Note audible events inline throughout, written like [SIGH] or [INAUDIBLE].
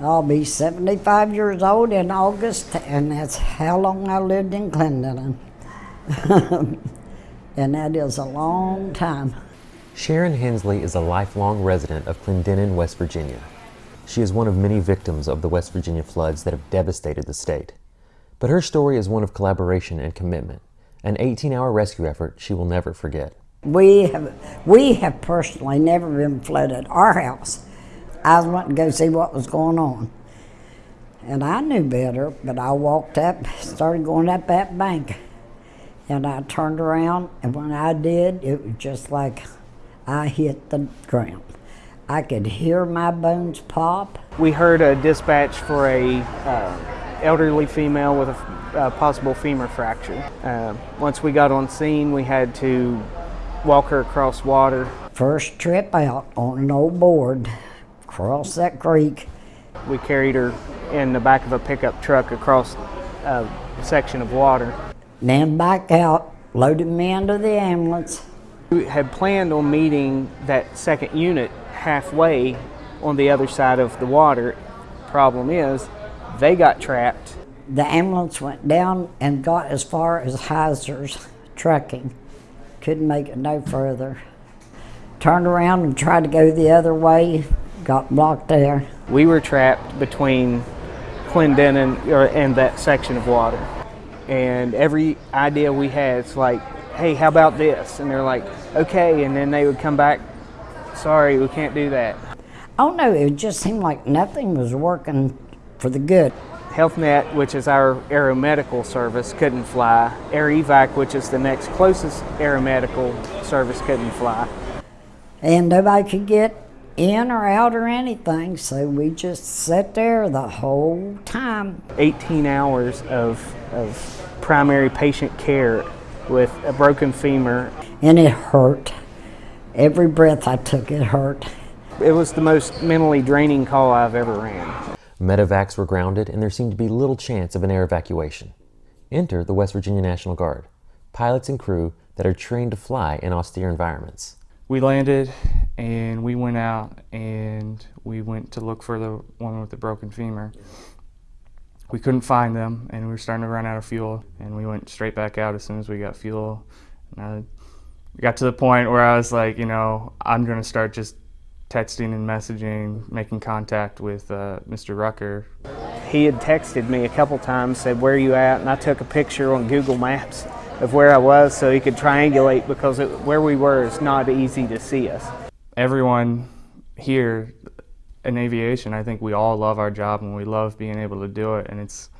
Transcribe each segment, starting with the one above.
I'll be 75 years old in August, and that's how long I lived in Clendenin. [LAUGHS] and that is a long time. Sharon Hensley is a lifelong resident of Clendenin, West Virginia. She is one of many victims of the West Virginia floods that have devastated the state. But her story is one of collaboration and commitment, an 18-hour rescue effort she will never forget. We have, we have personally never been flooded. Our house. I went to go see what was going on. And I knew better, but I walked up, started going up that bank. And I turned around, and when I did, it was just like I hit the ground. I could hear my bones pop. We heard a dispatch for a uh, elderly female with a, a possible femur fracture. Uh, once we got on scene, we had to walk her across water. First trip out on an old board, across that creek. We carried her in the back of a pickup truck across a section of water. Then back out, loaded me into the ambulance. We had planned on meeting that second unit halfway on the other side of the water. Problem is, they got trapped. The ambulance went down and got as far as Heiser's trucking. Couldn't make it no further. Turned around and tried to go the other way, got blocked there. We were trapped between Clendenin and that section of water. And every idea we had, it's like, hey, how about this? And they're like, okay. And then they would come back, sorry, we can't do that. Oh no, it just seemed like nothing was working for the good. HealthNet, which is our aeromedical service, couldn't fly. Air Evac, which is the next closest aeromedical service, couldn't fly. And nobody could get in or out or anything, so we just sat there the whole time. 18 hours of, of primary patient care with a broken femur. And it hurt. Every breath I took, it hurt. It was the most mentally draining call I've ever ran. Medevacs were grounded and there seemed to be little chance of an air evacuation. Enter the West Virginia National Guard, pilots and crew that are trained to fly in austere environments. We landed and we went out and we went to look for the one with the broken femur. We couldn't find them and we were starting to run out of fuel and we went straight back out as soon as we got fuel. And I got to the point where I was like, you know, I'm going to start just texting and messaging, making contact with uh, Mr. Rucker. He had texted me a couple times, said, where are you at? And I took a picture on Google Maps of where I was so he could triangulate because it, where we were is not easy to see us. Everyone here in aviation, I think we all love our job and we love being able to do it. And it's,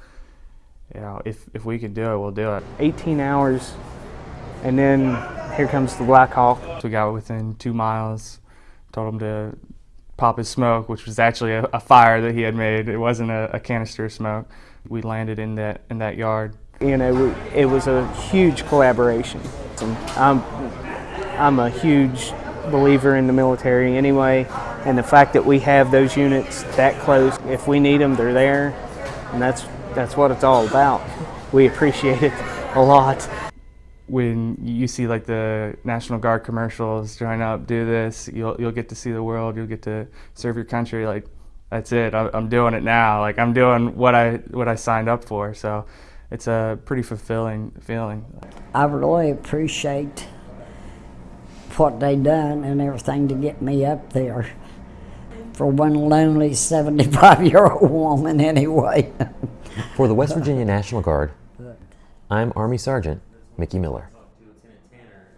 you know, if, if we can do it, we'll do it. 18 hours and then here comes the Black Hawk. So we got within two miles, told him to pop his smoke, which was actually a, a fire that he had made. It wasn't a, a, canister of smoke. We landed in that in that yard. You know, it was a huge collaboration. Um, I'm, I'm a huge believer in the military anyway, and the fact that we have those units that close, if we need them, they're there, and that's that's what it's all about. We appreciate it a lot when you see like the National Guard commercials, join up, do this, you'll you'll get to see the world, you'll get to serve your country. Like that's it. I'm doing it now. Like I'm doing what I what I signed up for. So it's a pretty fulfilling feeling. I really appreciate what they done and everything to get me up there. For one lonely 75 year old woman, anyway. For the West Virginia National Guard, I'm Army Sergeant Mickey Miller.